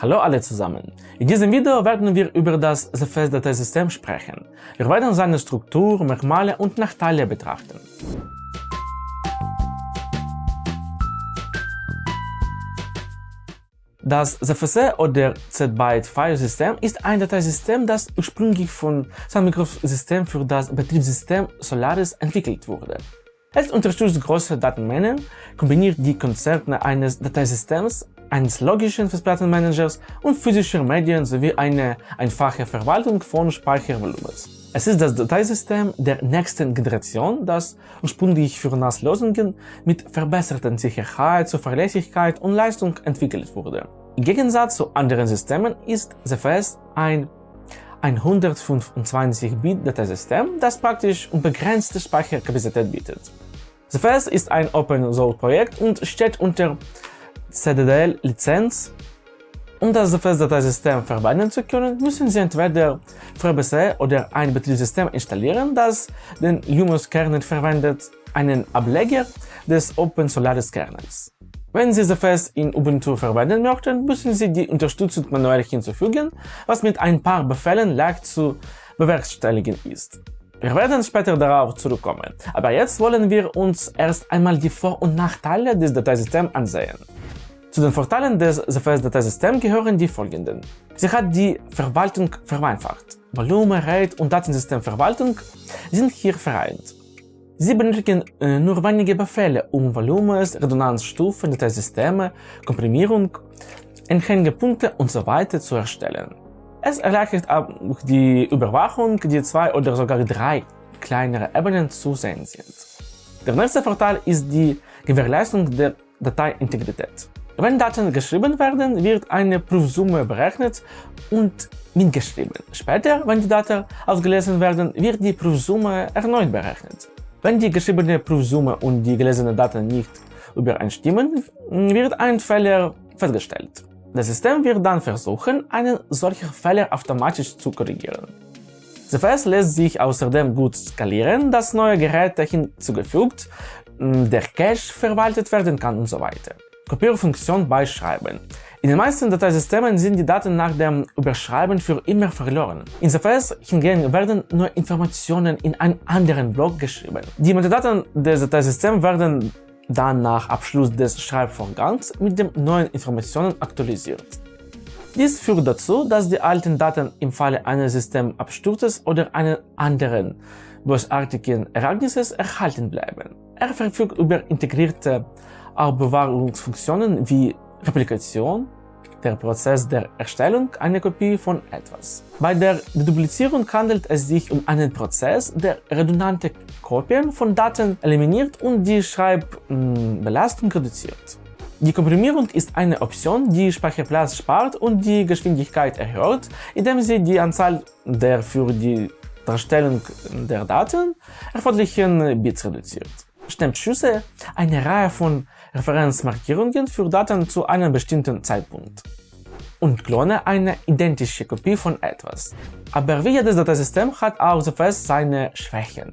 Hallo alle zusammen! In diesem Video werden wir über das ZFS-Dateisystem sprechen. Wir werden seine Struktur, Merkmale und Nachteile betrachten. Das ZFS oder Z-Byte-File-System ist ein Dateisystem, das ursprünglich von Sun Microsystems für das Betriebssystem Solaris entwickelt wurde. Es unterstützt große Datenmengen, kombiniert die Konzerne eines Dateisystems eines logischen Festplattenmanagers und physischer Medien sowie eine einfache Verwaltung von Speichervolumens. Es ist das Dateisystem der nächsten Generation, das ursprünglich für NAS-Lösungen mit verbesserter Sicherheit, Zuverlässigkeit und Leistung entwickelt wurde. Im Gegensatz zu anderen Systemen ist ZFS ein 125-Bit-Dateisystem, das praktisch unbegrenzte Speicherkapazität bietet. ZFS ist ein Open-Source-Projekt und steht unter CDDL-Lizenz. Um das ZFS-Dateisystem verwenden zu können, müssen Sie entweder FreeBSD oder ein Betriebssystem installieren, das den Linux-Kernel verwendet, einen Ableger des Open Solaris Kernels. Wenn Sie ZFS in Ubuntu verwenden möchten, müssen Sie die Unterstützung manuell hinzufügen, was mit ein paar Befehlen leicht zu bewerkstelligen ist. Wir werden später darauf zurückkommen, aber jetzt wollen wir uns erst einmal die Vor- und Nachteile des Dateisystems ansehen. Zu den Vorteilen des ZFS-Dateisystems gehören die folgenden. Sie hat die Verwaltung vereinfacht. Volumen, RAID und Datensystemverwaltung sind hier vereint. Sie benötigen äh, nur wenige Befehle, um Volumens, Redundanzstufen, Dateisysteme, Komprimierung, Enthängepunkte usw. So zu erstellen. Es erleichtert auch die Überwachung, die zwei oder sogar drei kleinere Ebenen zu sehen sind. Der nächste Vorteil ist die Gewährleistung der Dateiintegrität. Wenn Daten geschrieben werden, wird eine Prüfsumme berechnet und mitgeschrieben. Später, wenn die Daten ausgelesen werden, wird die Prüfsumme erneut berechnet. Wenn die geschriebene Prüfsumme und die gelesenen Daten nicht übereinstimmen, wird ein Fehler festgestellt. Das System wird dann versuchen, einen solchen Fehler automatisch zu korrigieren. ZFS lässt sich außerdem gut skalieren, dass neue Geräte hinzugefügt, der Cache verwaltet werden kann und so weiter. Kopierfunktion beischreiben. In den meisten Dateisystemen sind die Daten nach dem Überschreiben für immer verloren. In ZFS hingegen werden nur Informationen in einen anderen Block geschrieben. Die Metadaten des Dateisystems werden dann nach Abschluss des Schreibvorgangs mit den neuen Informationen aktualisiert. Dies führt dazu, dass die alten Daten im Falle eines Systemabsturzes oder eines anderen bösartigen Ereignisses erhalten bleiben. Er verfügt über integrierte Aufbewahrungsfunktionen wie Replikation, der Prozess der Erstellung einer Kopie von etwas. Bei der Deduplizierung handelt es sich um einen Prozess, der redundante Kopien von Daten eliminiert und die Schreibbelastung reduziert. Die Komprimierung ist eine Option, die Speicherplatz spart und die Geschwindigkeit erhöht, indem sie die Anzahl der für die Darstellung der Daten erforderlichen Bits reduziert. Stemmschüsse eine Reihe von Referenzmarkierungen für Daten zu einem bestimmten Zeitpunkt und klone eine identische Kopie von etwas. Aber wie jedes Dateisystem hat auch ZFS seine Schwächen.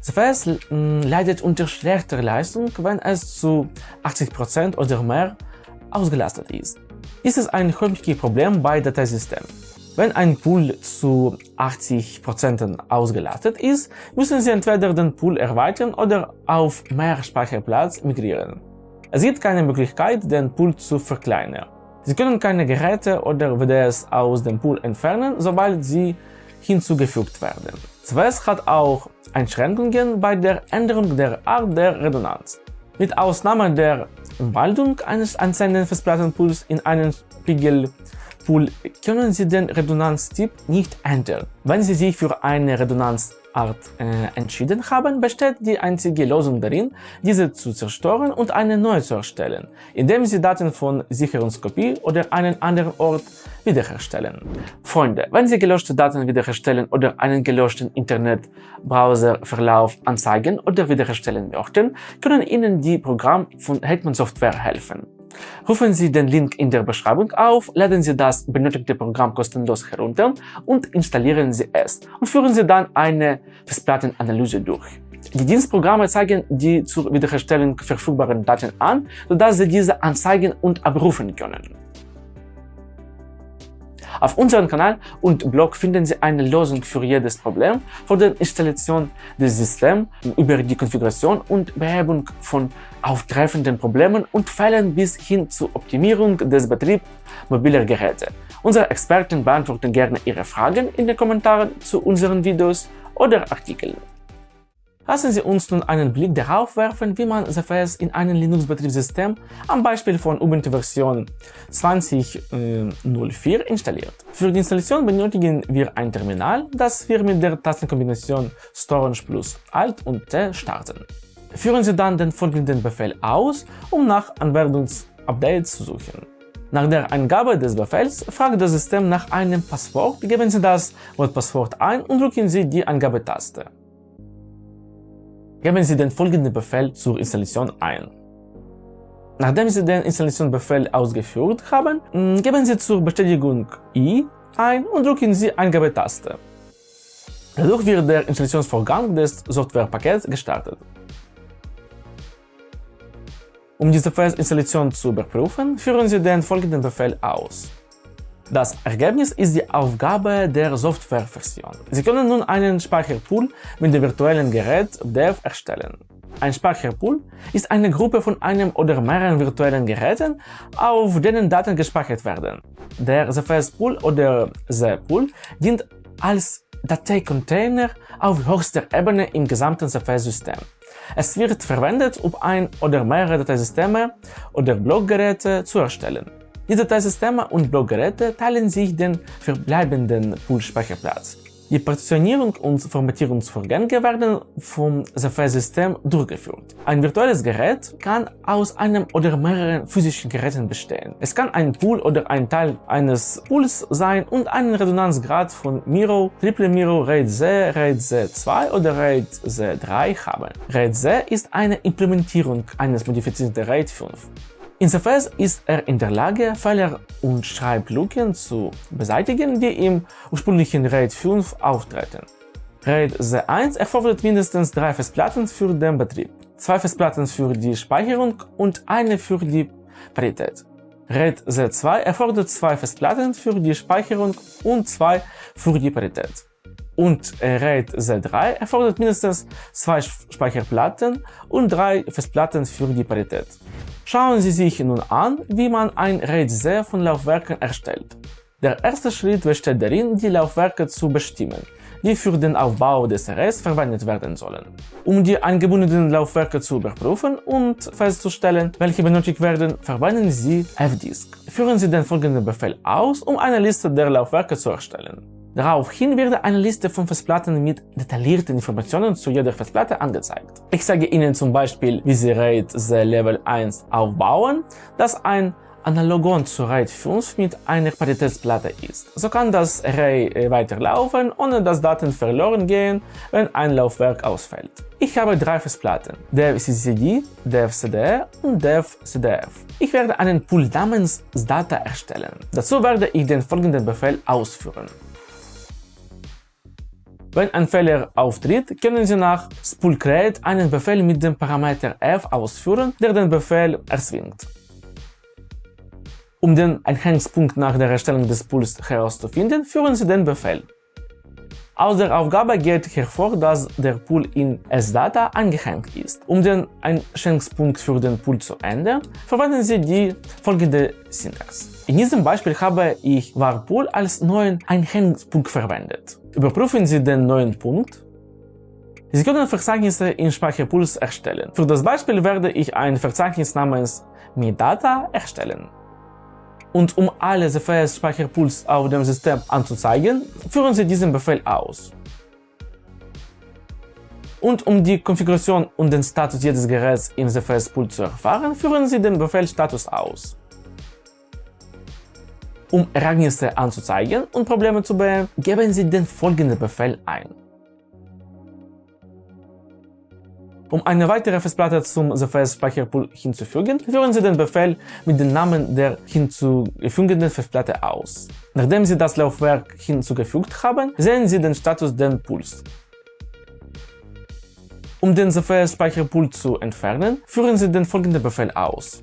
ZFS leidet unter schlechter Leistung, wenn es zu 80% oder mehr ausgelastet ist. Ist es ein häufiges Problem bei Dateisystemen. Wenn ein Pool zu 80% ausgelastet ist, müssen Sie entweder den Pool erweitern oder auf mehr Speicherplatz migrieren. Es gibt keine Möglichkeit, den Pool zu verkleinern. Sie können keine Geräte oder WDS aus dem Pool entfernen, sobald sie hinzugefügt werden. ZWS hat auch Einschränkungen bei der Änderung der Art der Redundanz. Mit Ausnahme der Umwandlung eines einzelnen Festplattenpools in einen Spiegel Pool können Sie den Redundanztyp nicht ändern. Wenn Sie sich für eine Redundanzart äh, entschieden haben, besteht die einzige Lösung darin, diese zu zerstören und eine neue zu erstellen, indem Sie Daten von Sicherungskopie oder einen anderen Ort wiederherstellen. Freunde, wenn Sie gelöschte Daten wiederherstellen oder einen gelöschten Internetbrowserverlauf anzeigen oder wiederherstellen möchten, können Ihnen die Programme von Hetman Software helfen. Rufen Sie den Link in der Beschreibung auf, laden Sie das benötigte Programm kostenlos herunter und installieren Sie es und führen Sie dann eine Festplattenanalyse durch. Die Dienstprogramme zeigen die zur Wiederherstellung verfügbaren Daten an, sodass Sie diese anzeigen und abrufen können. Auf unserem Kanal und Blog finden Sie eine Lösung für jedes Problem, von der Installation des Systems über die Konfiguration und Behebung von auftreffenden Problemen und Fällen bis hin zur Optimierung des Betriebs mobiler Geräte. Unsere Experten beantworten gerne Ihre Fragen in den Kommentaren zu unseren Videos oder Artikeln. Lassen Sie uns nun einen Blick darauf werfen, wie man ZFS in einem Linux-Betriebssystem am Beispiel von Ubuntu-Version 20.04 installiert. Für die Installation benötigen wir ein Terminal, das wir mit der Tastenkombination Storage plus Alt und T starten. Führen Sie dann den folgenden Befehl aus, um nach Anwendungsupdates zu suchen. Nach der Eingabe des Befehls fragt das System nach einem Passwort, geben Sie das Wortpasswort ein und drücken Sie die Eingabetaste. Geben Sie den folgenden Befehl zur Installation ein. Nachdem Sie den Installationsbefehl ausgeführt haben, mm, geben Sie zur Bestätigung I ein und drücken Sie Eingabetaste. Dadurch wird der Installationsvorgang des Softwarepakets gestartet. Um diese Festinstallation zu überprüfen, führen Sie den folgenden Befehl aus. Das Ergebnis ist die Aufgabe der Softwareversion. Sie können nun einen Speicherpool mit dem virtuellen Gerät Dev erstellen. Ein Speicherpool ist eine Gruppe von einem oder mehreren virtuellen Geräten, auf denen Daten gespeichert werden. Der ZFS-Pool oder Z-Pool dient als Dateicontainer auf höchster Ebene im gesamten ZFS-System. Es wird verwendet, um ein oder mehrere Dateisysteme oder Blockgeräte zu erstellen. Die Dateisysteme und Blockgeräte teilen sich den verbleibenden Pool-Speicherplatz. Die Partitionierung und Formatierungsvorgänge werden vom ZFS-System durchgeführt. Ein virtuelles Gerät kann aus einem oder mehreren physischen Geräten bestehen. Es kann ein Pool oder ein Teil eines Pools sein und einen Redundanzgrad von Miro, Triple Miro, RAID Z, RAID Z2 oder RAID Z3 haben. RAID Z ist eine Implementierung eines modifizierten RAID 5. Insofern ist er in der Lage, Fehler und Schreiblücken zu beseitigen, die im ursprünglichen RAID 5 auftreten. RAID Z1 erfordert mindestens drei Festplatten für den Betrieb, zwei Festplatten für die Speicherung und eine für die Parität. RAID Z2 erfordert zwei Festplatten für die Speicherung und zwei für die Parität. Und RAID Z3 erfordert mindestens zwei Speicherplatten und drei Festplatten für die Parität. Schauen Sie sich nun an, wie man ein RAID-Z von Laufwerken erstellt. Der erste Schritt besteht darin, die Laufwerke zu bestimmen, die für den Aufbau des RS verwendet werden sollen. Um die eingebundenen Laufwerke zu überprüfen und festzustellen, welche benötigt werden, verwenden Sie fdisk. Führen Sie den folgenden Befehl aus, um eine Liste der Laufwerke zu erstellen. Daraufhin wird eine Liste von Festplatten mit detaillierten Informationen zu jeder Festplatte angezeigt. Ich zeige Ihnen zum Beispiel, wie Sie RAID Z Level 1 aufbauen, das ein Analogon zu RAID 5 mit einer Paritätsplatte ist. So kann das Array äh, weiterlaufen, ohne dass Daten verloren gehen, wenn ein Laufwerk ausfällt. Ich habe drei Festplatten, DevCCD, DevCDR und DevCDF. Ich werde einen Pool namens Data erstellen. Dazu werde ich den folgenden Befehl ausführen. Wenn ein Fehler auftritt, können Sie nach spoolcreate einen Befehl mit dem Parameter f ausführen, der den Befehl erzwingt. Um den Einhangspunkt nach der Erstellung des Pools herauszufinden, führen Sie den Befehl. Aus der Aufgabe geht hervor, dass der Pool in SData angehängt ist. Um den Einschränkungspunkt für den Pool zu ändern, verwenden Sie die folgende Syntax. In diesem Beispiel habe ich varpool als neuen Einhängungspunkt verwendet. Überprüfen Sie den neuen Punkt. Sie können Verzeichnisse in Speicherpools erstellen. Für das Beispiel werde ich ein Verzeichnis namens MiData erstellen. Und um alle ZFS-Speicherpools auf dem System anzuzeigen, führen Sie diesen Befehl aus. Und um die Konfiguration und den Status jedes Geräts im ZFS-Pool zu erfahren, führen Sie den Befehl Status aus. Um Ereignisse anzuzeigen und Probleme zu beheben, geben Sie den folgenden Befehl ein. Um eine weitere Festplatte zum ZFS-Speicherpool hinzufügen, führen Sie den Befehl mit dem Namen der hinzugefügten Festplatte aus. Nachdem Sie das Laufwerk hinzugefügt haben, sehen Sie den Status des Pools. Um den ZFS-Speicherpool zu entfernen, führen Sie den folgenden Befehl aus.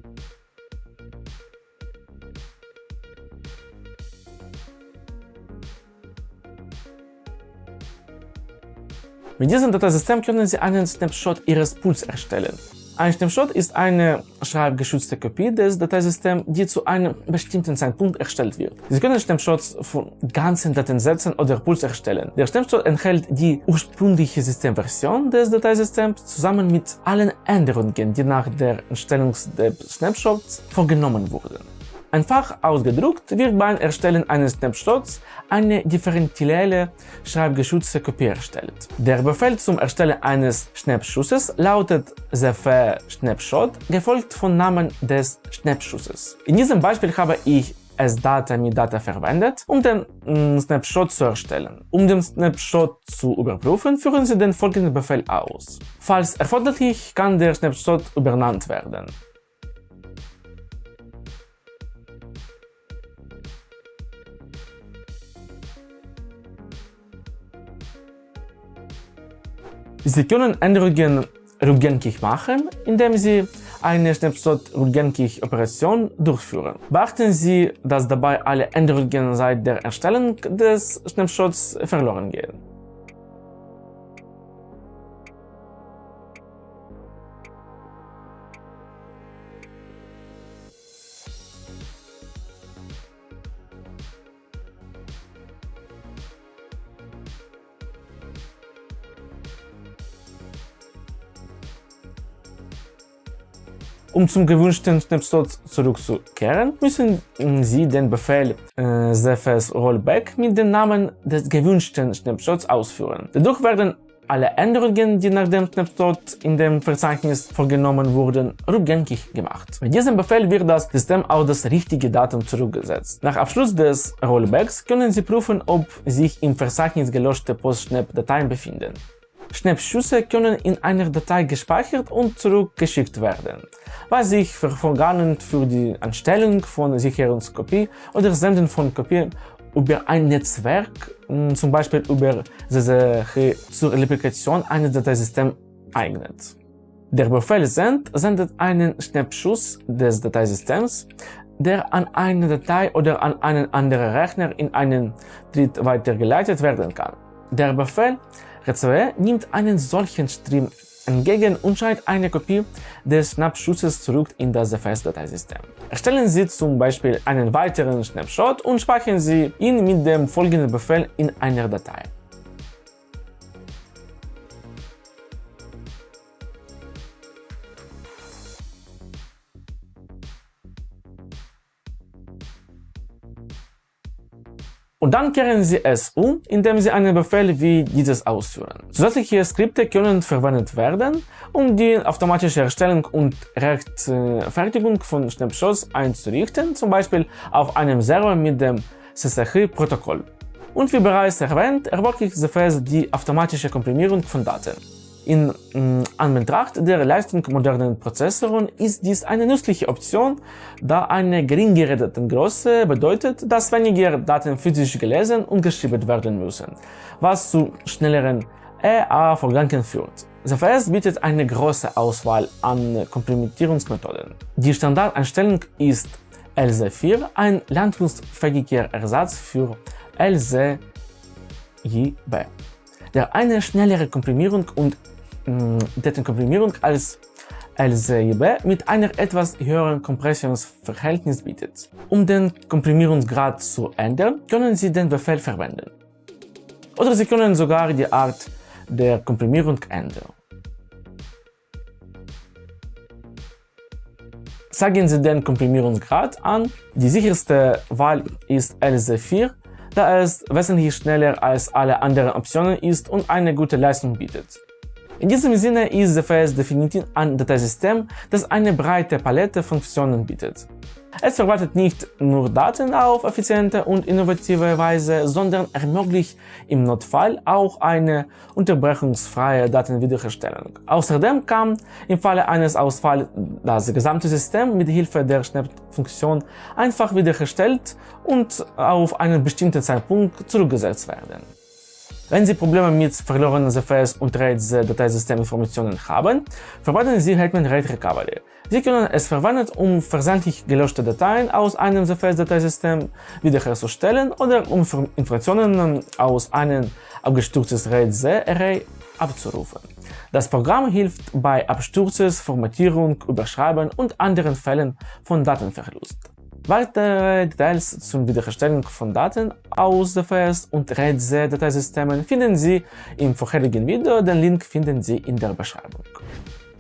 Mit diesem Dateisystem können Sie einen Snapshot Ihres Pools erstellen. Ein Snapshot ist eine schreibgeschützte Kopie des Dateisystems, die zu einem bestimmten Zeitpunkt erstellt wird. Sie können Snapshots von ganzen Datensätzen oder Pools erstellen. Der Snapshot enthält die ursprüngliche Systemversion des Dateisystems zusammen mit allen Änderungen, die nach der Erstellung des Snapshots vorgenommen wurden. Einfach ausgedrückt wird beim Erstellen eines Snapshots eine differentielle schreibgeschützte Kopie erstellt. Der Befehl zum Erstellen eines Snapschusses lautet cf Snapshot, gefolgt vom Namen des Snapschusses. In diesem Beispiel habe ich sdata mit Data verwendet, um den mm, Snapshot zu erstellen. Um den Snapshot zu überprüfen, führen Sie den folgenden Befehl aus. Falls erforderlich, kann der Snapshot übernannt werden. Sie können Änderungen rückgängig machen, indem Sie eine Snapshot-Rückgängig-Operation durchführen. Beachten Sie, dass dabei alle Änderungen seit der Erstellung des Snapshots verloren gehen. Um zum gewünschten Snapshot zurückzukehren, müssen Sie den Befehl äh, cfs rollback mit dem Namen des gewünschten Snapshots ausführen. Dadurch werden alle Änderungen, die nach dem Snapshot in dem Verzeichnis vorgenommen wurden, rückgängig gemacht. Mit diesem Befehl wird das System auf das richtige Datum zurückgesetzt. Nach Abschluss des Rollbacks können Sie prüfen, ob sich im Verzeichnis gelöschte PostSnap-Dateien befinden. Schnappschüsse können in einer Datei gespeichert und zurückgeschickt werden, was sich hervorragend für die Anstellung von Sicherungskopie oder Senden von Kopien über ein Netzwerk, hm, zum Beispiel über SSH zur Replikation eines Dateisystems eignet. Der Befehl send sendet einen Schnappschuss des Dateisystems, der an eine Datei oder an einen anderen Rechner in einen Dritt weitergeleitet werden kann. Der Befehl RCE nimmt einen solchen Stream entgegen und schreibt eine Kopie des Schnappschusses zurück in das ZFS-Dateisystem. Erstellen Sie zum Beispiel einen weiteren Snapshot und speichern Sie ihn mit dem folgenden Befehl in einer Datei. Und dann kehren Sie es um, indem Sie einen Befehl wie dieses ausführen. Zusätzliche Skripte können verwendet werden, um die automatische Erstellung und Rechtfertigung von Snapshots einzurichten, zum Beispiel auf einem Server mit dem SSH-Protokoll. Und wie bereits erwähnt, ermöglicht ZFS die automatische Komprimierung von Daten. In mm, Anbetracht der Leistung modernen Prozessoren ist dies eine nützliche Option, da eine geringere Datengröße bedeutet, dass weniger Daten physisch gelesen und geschrieben werden müssen, was zu schnelleren EA-Vorgängen führt. ZFS bietet eine große Auswahl an Komprimierungsmethoden. Die Standardeinstellung ist LZ4, ein landungsfähiger Ersatz für LZJB, der eine schnellere Komprimierung und Datenkomprimierung als LZIB mit einer etwas höheren Kompressionsverhältnis bietet. Um den Komprimierungsgrad zu ändern, können Sie den Befehl verwenden. Oder Sie können sogar die Art der Komprimierung ändern. Sagen Sie den Komprimierungsgrad an. Die sicherste Wahl ist LZ4, da es wesentlich schneller als alle anderen Optionen ist und eine gute Leistung bietet. In diesem Sinne ist ZFS definitiv ein Dateisystem, das eine breite Palette von Funktionen bietet. Es verwaltet nicht nur Daten auf effiziente und innovative Weise, sondern ermöglicht im Notfall auch eine unterbrechungsfreie Datenwiederherstellung. Außerdem kann im Falle eines Ausfalls das gesamte System mit Hilfe der Schnappfunktion einfach wiederhergestellt und auf einen bestimmten Zeitpunkt zurückgesetzt werden. Wenn Sie Probleme mit verlorenen ZFS und RAID-Dateisysteminformationen haben, verwenden Sie Hetman RAID Recovery. Sie können es verwenden, um versandlich gelöschte Dateien aus einem ZFS-Dateisystem wiederherzustellen oder um Informationen aus einem abgestürztes RAID-Z-Array abzurufen. Das Programm hilft bei Absturzes, Formatierung, Überschreiben und anderen Fällen von Datenverlust. Weitere Details zur Wiederherstellung von Daten aus DFS und REDZ-Dateisystemen finden Sie im vorherigen Video, den Link finden Sie in der Beschreibung.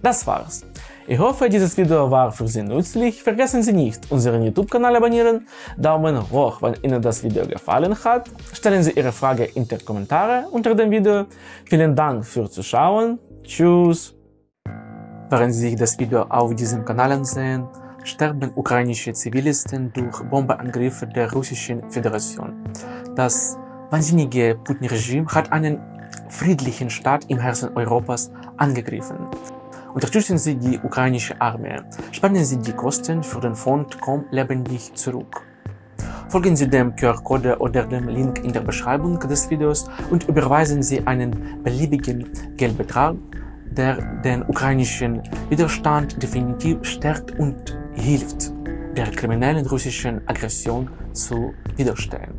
Das war's. Ich hoffe, dieses Video war für Sie nützlich. Vergessen Sie nicht, unseren YouTube-Kanal abonnieren, Daumen hoch, wenn Ihnen das Video gefallen hat. Stellen Sie Ihre Frage in die Kommentare unter dem Video. Vielen Dank fürs Zuschauen. Tschüss. Während Sie sich das Video auf diesem Kanal ansehen, sterben ukrainische Zivilisten durch Bombeangriffe der Russischen Föderation. Das wahnsinnige Putin-Regime hat einen friedlichen Staat im Herzen Europas angegriffen. Unterstützen Sie die ukrainische Armee. Spannen Sie die Kosten für den Fond Komm lebendig zurück. Folgen Sie dem QR-Code oder dem Link in der Beschreibung des Videos und überweisen Sie einen beliebigen Geldbetrag, der den ukrainischen Widerstand definitiv stärkt und hilft, der kriminellen russischen Aggression zu widerstehen.